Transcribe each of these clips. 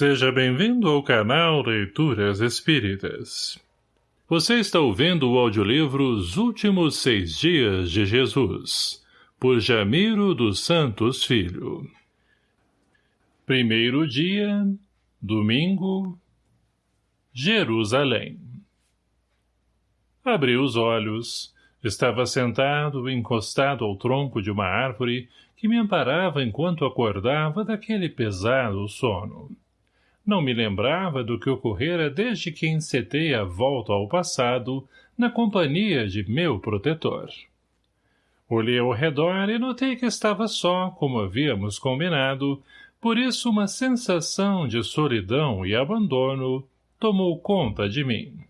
Seja bem-vindo ao canal Leituras Espíritas. Você está ouvindo o audiolivro Os Últimos Seis Dias de Jesus, por Jamiro dos Santos Filho. Primeiro dia, domingo, Jerusalém. Abri os olhos. Estava sentado, encostado ao tronco de uma árvore que me amparava enquanto acordava daquele pesado sono. Não me lembrava do que ocorrera desde que encetei a volta ao passado, na companhia de meu protetor. Olhei ao redor e notei que estava só, como havíamos combinado, por isso uma sensação de solidão e abandono tomou conta de mim.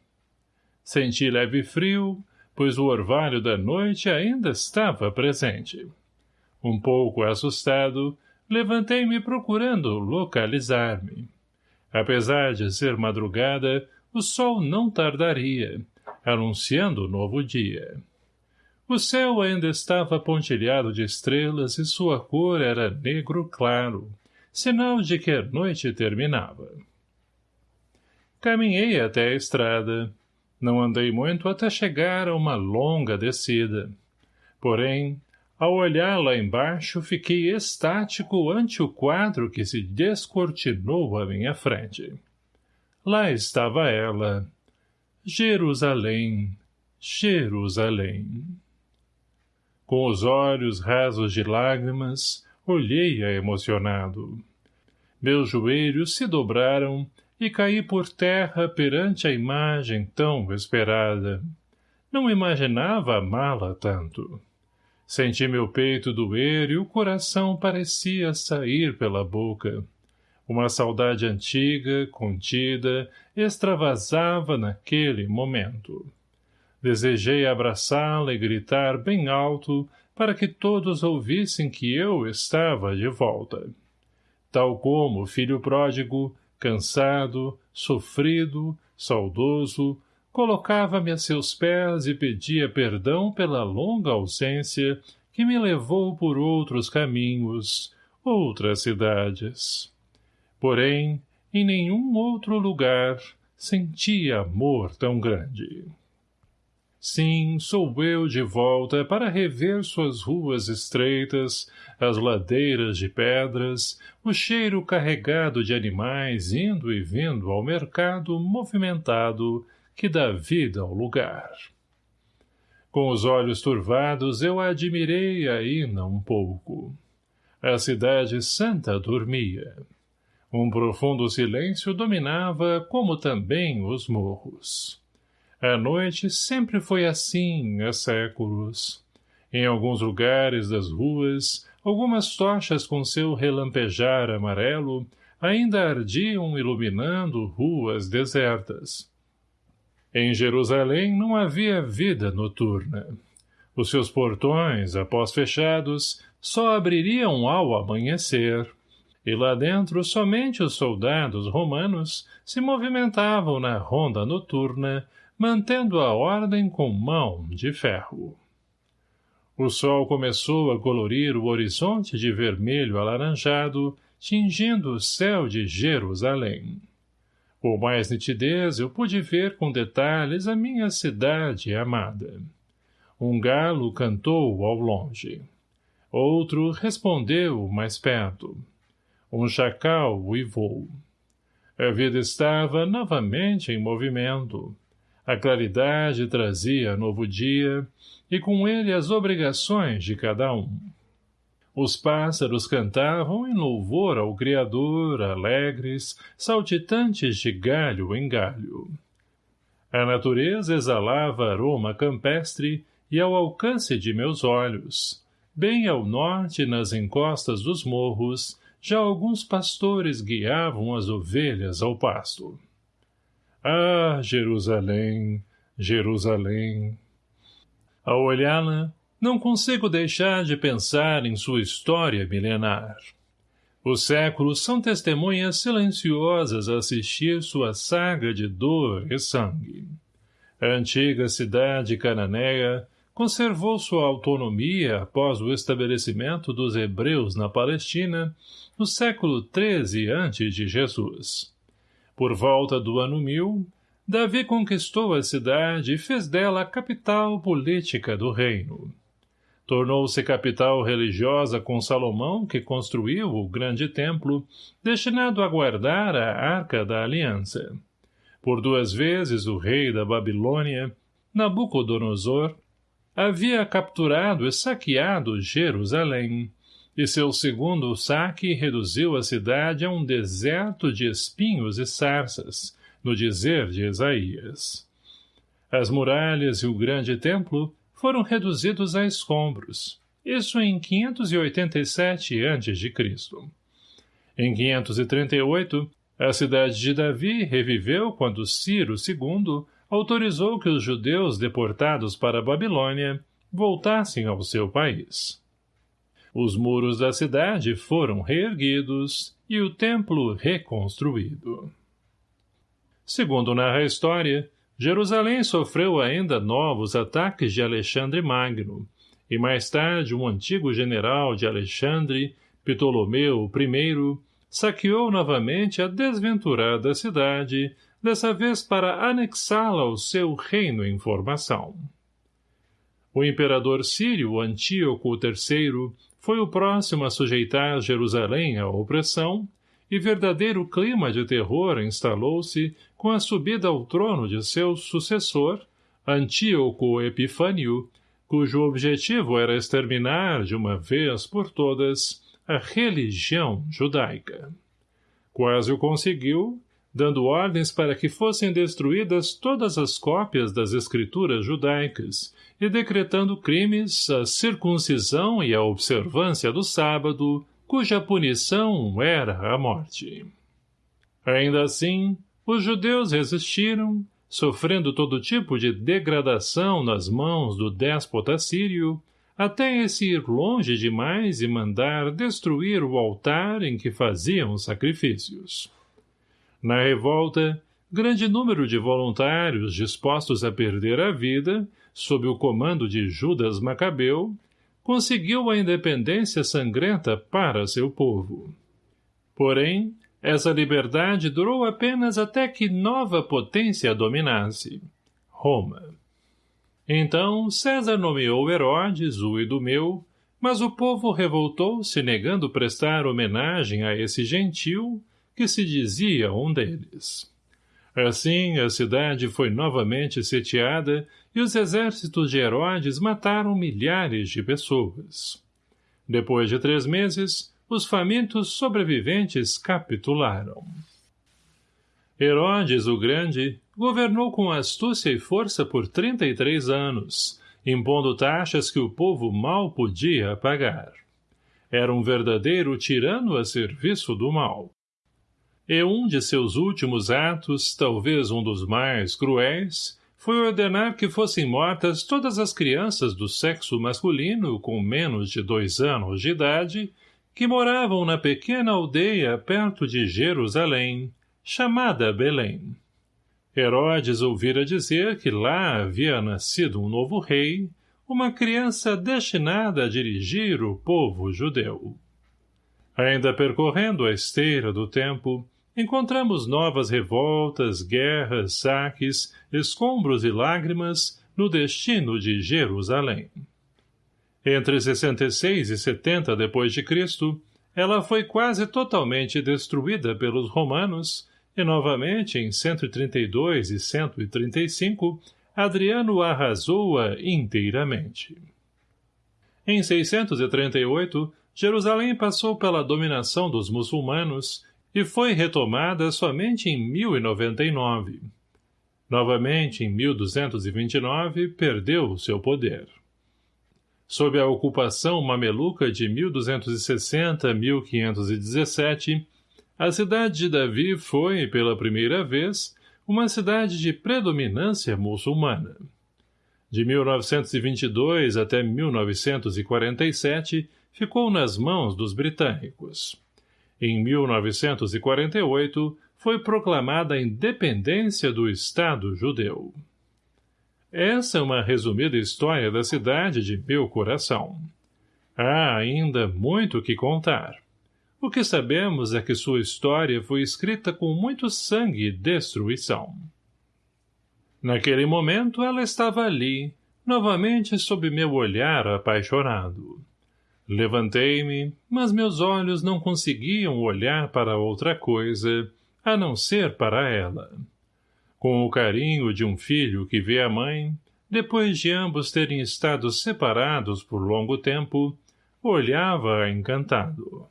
Senti leve frio, pois o orvalho da noite ainda estava presente. Um pouco assustado, levantei-me procurando localizar-me. Apesar de ser madrugada, o sol não tardaria, anunciando o novo dia. O céu ainda estava pontilhado de estrelas e sua cor era negro claro, sinal de que a noite terminava. Caminhei até a estrada. Não andei muito até chegar a uma longa descida. Porém, ao olhar lá embaixo, fiquei estático ante o quadro que se descortinou à minha frente. Lá estava ela. Jerusalém, Jerusalém. Com os olhos rasos de lágrimas, olhei-a emocionado. Meus joelhos se dobraram e caí por terra perante a imagem tão esperada. Não imaginava amá-la tanto. Senti meu peito doer e o coração parecia sair pela boca. Uma saudade antiga, contida, extravasava naquele momento. Desejei abraçá-la e gritar bem alto para que todos ouvissem que eu estava de volta. Tal como o filho pródigo, cansado, sofrido, saudoso, colocava-me a seus pés e pedia perdão pela longa ausência que me levou por outros caminhos, outras cidades. Porém, em nenhum outro lugar sentia amor tão grande. Sim, sou eu de volta para rever suas ruas estreitas, as ladeiras de pedras, o cheiro carregado de animais indo e vindo ao mercado movimentado que dá vida ao lugar. Com os olhos turvados, eu a admirei ainda um pouco. A cidade santa dormia. Um profundo silêncio dominava, como também os morros. A noite sempre foi assim há séculos. Em alguns lugares das ruas, algumas tochas com seu relampejar amarelo ainda ardiam iluminando ruas desertas. Em Jerusalém não havia vida noturna. Os seus portões, após fechados, só abririam ao amanhecer. E lá dentro somente os soldados romanos se movimentavam na ronda noturna, mantendo a ordem com mão de ferro. O sol começou a colorir o horizonte de vermelho alaranjado, tingindo o céu de Jerusalém. Com mais nitidez eu pude ver com detalhes a minha cidade amada. Um galo cantou ao longe. Outro respondeu mais perto. Um chacal uivou. A vida estava novamente em movimento. A claridade trazia novo dia, e com ele as obrigações de cada um. Os pássaros cantavam em louvor ao Criador, alegres, saltitantes de galho em galho. A natureza exalava aroma campestre e ao alcance de meus olhos. Bem ao norte, nas encostas dos morros, já alguns pastores guiavam as ovelhas ao pasto. Ah, Jerusalém, Jerusalém! Ao olhá-la, não consigo deixar de pensar em sua história milenar. Os séculos são testemunhas silenciosas a assistir sua saga de dor e sangue. A antiga cidade cananeia, conservou sua autonomia após o estabelecimento dos hebreus na Palestina no século XIII a.C. de Jesus. Por volta do ano 1000, Davi conquistou a cidade e fez dela a capital política do reino. Tornou-se capital religiosa com Salomão, que construiu o grande templo, destinado a guardar a Arca da Aliança. Por duas vezes o rei da Babilônia, Nabucodonosor, havia capturado e saqueado Jerusalém, e seu segundo saque reduziu a cidade a um deserto de espinhos e sarças, no dizer de Isaías. As muralhas e o grande templo foram reduzidos a escombros, isso em 587 a.C. Em 538, a cidade de Davi reviveu quando Ciro II autorizou que os judeus deportados para a Babilônia voltassem ao seu país. Os muros da cidade foram reerguidos e o templo reconstruído. Segundo narra a história, Jerusalém sofreu ainda novos ataques de Alexandre Magno, e mais tarde um antigo general de Alexandre, Ptolomeu I, saqueou novamente a desventurada cidade, dessa vez para anexá-la ao seu reino em formação. O imperador sírio Antíoco III foi o próximo a sujeitar Jerusalém à opressão, e verdadeiro clima de terror instalou-se com a subida ao trono de seu sucessor, Antíoco Epifânio, cujo objetivo era exterminar, de uma vez por todas, a religião judaica. Quase o conseguiu, dando ordens para que fossem destruídas todas as cópias das escrituras judaicas e decretando crimes a circuncisão e a observância do sábado, cuja punição era a morte. Ainda assim, os judeus resistiram, sofrendo todo tipo de degradação nas mãos do déspota sírio, até esse ir longe demais e mandar destruir o altar em que faziam sacrifícios. Na revolta, grande número de voluntários dispostos a perder a vida, sob o comando de Judas Macabeu, conseguiu a independência sangrenta para seu povo. Porém, essa liberdade durou apenas até que nova potência dominasse, Roma. Então César nomeou Herodes, o Idumeu, mas o povo revoltou-se negando prestar homenagem a esse gentil, que se dizia um deles. Assim, a cidade foi novamente sitiada e os exércitos de Herodes mataram milhares de pessoas. Depois de três meses, os famintos sobreviventes capitularam. Herodes o Grande governou com astúcia e força por 33 anos, impondo taxas que o povo mal podia pagar. Era um verdadeiro tirano a serviço do mal. E um de seus últimos atos, talvez um dos mais cruéis, foi ordenar que fossem mortas todas as crianças do sexo masculino com menos de dois anos de idade que moravam na pequena aldeia perto de Jerusalém, chamada Belém. Herodes ouvira dizer que lá havia nascido um novo rei, uma criança destinada a dirigir o povo judeu. Ainda percorrendo a esteira do tempo, encontramos novas revoltas, guerras, saques, escombros e lágrimas no destino de Jerusalém. Entre 66 e 70 depois de Cristo, ela foi quase totalmente destruída pelos romanos e novamente em 132 e 135 Adriano arrasou-a inteiramente. Em 638, Jerusalém passou pela dominação dos muçulmanos e foi retomada somente em 1099. Novamente, em 1229, perdeu seu poder. Sob a ocupação mameluca de 1260 a 1517, a cidade de Davi foi, pela primeira vez, uma cidade de predominância muçulmana. De 1922 até 1947, ficou nas mãos dos britânicos. Em 1948, foi proclamada a independência do Estado judeu. Essa é uma resumida história da cidade de meu coração. Há ainda muito que contar. O que sabemos é que sua história foi escrita com muito sangue e destruição. Naquele momento ela estava ali, novamente sob meu olhar apaixonado. Levantei-me, mas meus olhos não conseguiam olhar para outra coisa, a não ser para ela. Com o carinho de um filho que vê a mãe, depois de ambos terem estado separados por longo tempo, olhava-a encantado.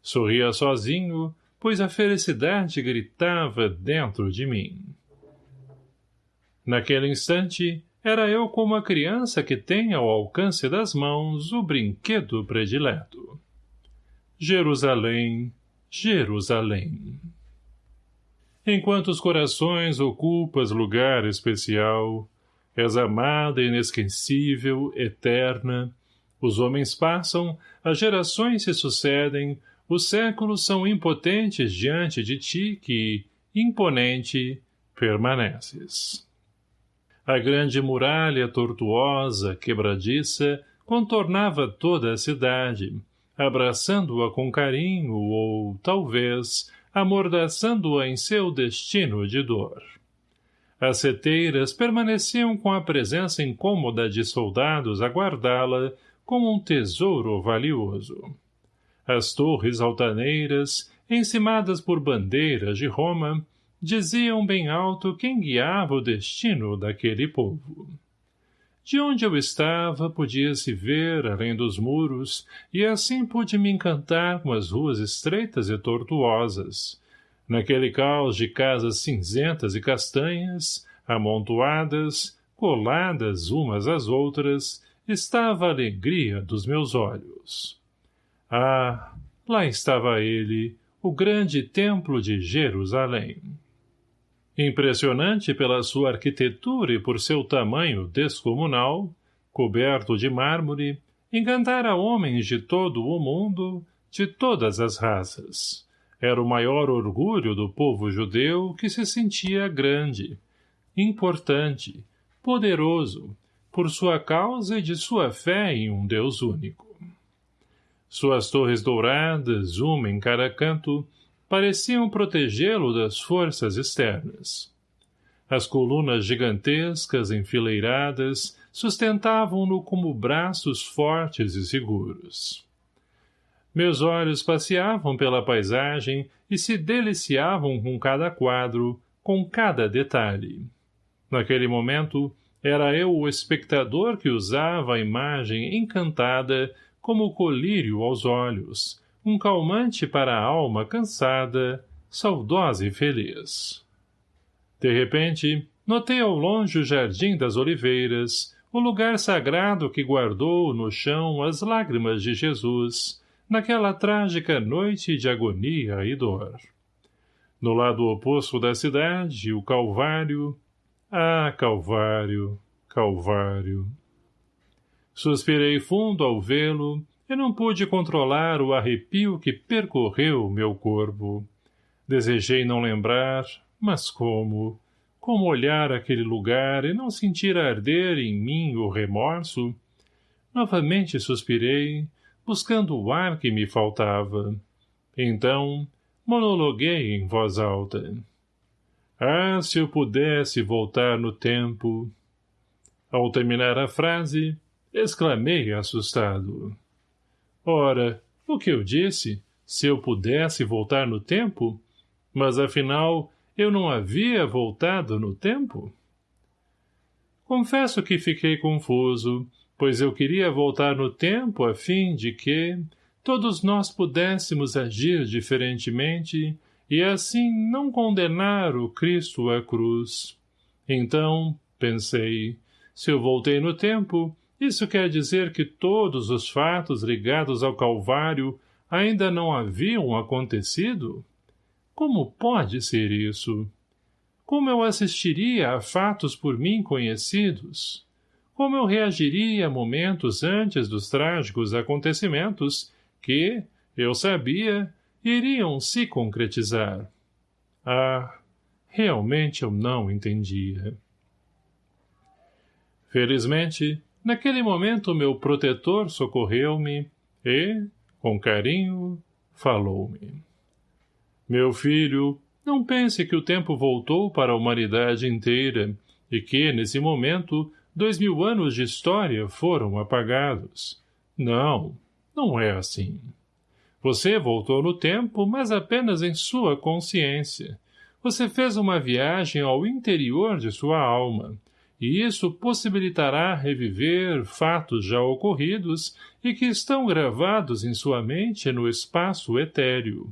Sorria sozinho, pois a felicidade gritava dentro de mim. Naquele instante, era eu como a criança que tem ao alcance das mãos o brinquedo predileto. Jerusalém, Jerusalém. Enquanto os corações ocupas lugar especial, és amada, inesquecível, eterna, os homens passam, as gerações se sucedem, os séculos são impotentes diante de ti que, imponente, permaneces. A grande muralha tortuosa, quebradiça, contornava toda a cidade, abraçando-a com carinho ou, talvez, amordaçando-a em seu destino de dor. As seteiras permaneciam com a presença incômoda de soldados a guardá-la como um tesouro valioso. As torres altaneiras, encimadas por bandeiras de Roma, diziam bem alto quem guiava o destino daquele povo. De onde eu estava, podia-se ver, além dos muros, e assim pude me encantar com as ruas estreitas e tortuosas. Naquele caos de casas cinzentas e castanhas, amontoadas, coladas umas às outras, estava a alegria dos meus olhos. Ah, lá estava ele, o grande templo de Jerusalém. Impressionante pela sua arquitetura e por seu tamanho descomunal, coberto de mármore, encantara homens de todo o mundo, de todas as raças. Era o maior orgulho do povo judeu que se sentia grande, importante, poderoso, por sua causa e de sua fé em um Deus único. Suas torres douradas, uma em cada canto, pareciam protegê-lo das forças externas. As colunas gigantescas enfileiradas sustentavam-no como braços fortes e seguros. Meus olhos passeavam pela paisagem e se deliciavam com cada quadro, com cada detalhe. Naquele momento, era eu o espectador que usava a imagem encantada como colírio aos olhos, um calmante para a alma cansada, saudosa e feliz. De repente, notei ao longe o jardim das oliveiras, o lugar sagrado que guardou no chão as lágrimas de Jesus, naquela trágica noite de agonia e dor. No lado oposto da cidade, o Calvário. Ah, Calvário, Calvário. Suspirei fundo ao vê-lo e não pude controlar o arrepio que percorreu meu corpo. Desejei não lembrar, mas como? Como olhar aquele lugar e não sentir arder em mim o remorso? Novamente suspirei, buscando o ar que me faltava. Então, monologuei em voz alta. Ah, se eu pudesse voltar no tempo! Ao terminar a frase, exclamei assustado. Ora, o que eu disse? Se eu pudesse voltar no tempo? Mas, afinal, eu não havia voltado no tempo? Confesso que fiquei confuso, pois eu queria voltar no tempo a fim de que todos nós pudéssemos agir diferentemente e assim não condenar o Cristo à cruz. Então, pensei, se eu voltei no tempo, isso quer dizer que todos os fatos ligados ao Calvário ainda não haviam acontecido? Como pode ser isso? Como eu assistiria a fatos por mim conhecidos? Como eu reagiria momentos antes dos trágicos acontecimentos que, eu sabia, iriam se concretizar? Ah, realmente eu não entendia. Felizmente, naquele momento meu protetor socorreu-me e, com carinho, falou-me. Meu filho, não pense que o tempo voltou para a humanidade inteira e que, nesse momento, dois mil anos de história foram apagados. Não, não é assim. Você voltou no tempo, mas apenas em sua consciência. Você fez uma viagem ao interior de sua alma, e isso possibilitará reviver fatos já ocorridos e que estão gravados em sua mente no espaço etéreo.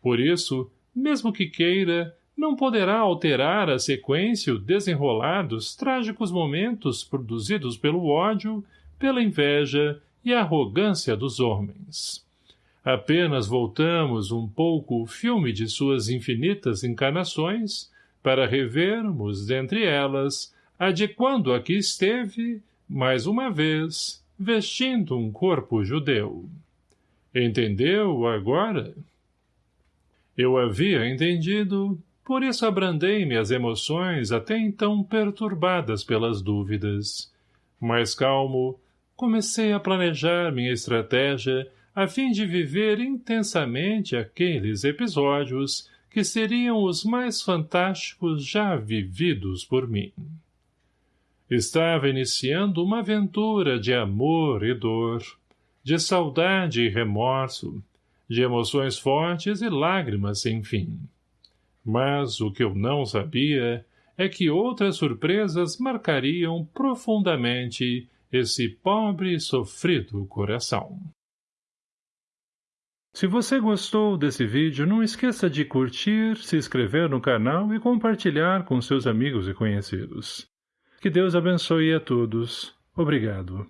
Por isso, mesmo que queira, não poderá alterar a sequência e o desenrolar dos trágicos momentos produzidos pelo ódio, pela inveja e arrogância dos homens. Apenas voltamos um pouco o filme de suas infinitas encarnações para revermos, dentre elas, a de quando aqui esteve, mais uma vez, vestindo um corpo judeu. Entendeu agora? Eu havia entendido, por isso abrandei me as emoções até então perturbadas pelas dúvidas. Mais calmo, comecei a planejar minha estratégia a fim de viver intensamente aqueles episódios que seriam os mais fantásticos já vividos por mim. Estava iniciando uma aventura de amor e dor, de saudade e remorso, de emoções fortes e lágrimas sem fim. Mas o que eu não sabia é que outras surpresas marcariam profundamente esse pobre e sofrido coração. Se você gostou desse vídeo, não esqueça de curtir, se inscrever no canal e compartilhar com seus amigos e conhecidos. Que Deus abençoe a todos. Obrigado.